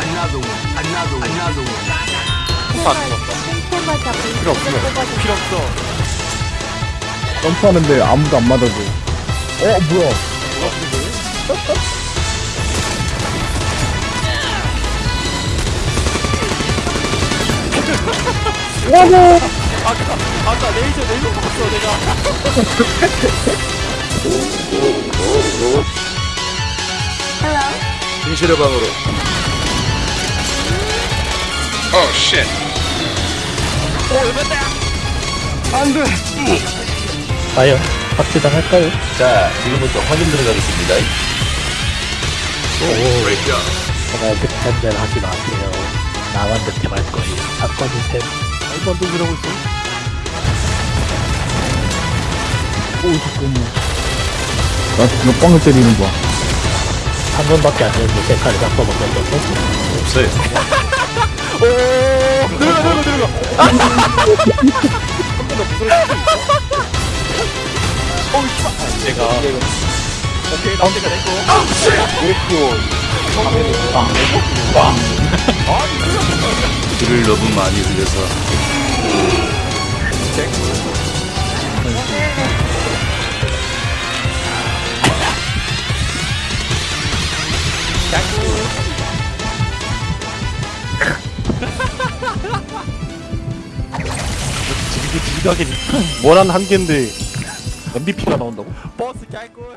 Another one. Another one. Another one. 안 죽었다. 생태마다 필요 없어. 뽑아줘. 필요 없어. 점프하는데 아무도 안 맞아줘. 어, 뭐야. 아까 아까 레이저 레이저 봤어 내가. 진실의 방으로. Oh shit. 과연 박지당 할까요? 자, 지금부터 확인 들어가겠습니다. Up. 제가 득템 전 하지 마세요. 나만 득템할 거예요. 사건이 셈. 말도 안 소리 하고 있어. 오, 잠깐만. 나 지금 뻥을 때리는 거야. 한 번밖에 안 되는데 제 칼을 바꿔먹는 거죠? 없어요. 오 들어가 들어가 들어가. 한번더 부스러질 수 있어? 어우 씨발. 내가 오케이 나 내가 냈고. 길을 너무 많이 흘려서 이게 지각이니. 뭐란 한계인데 MVP가 나온다고? 버스 깔걸.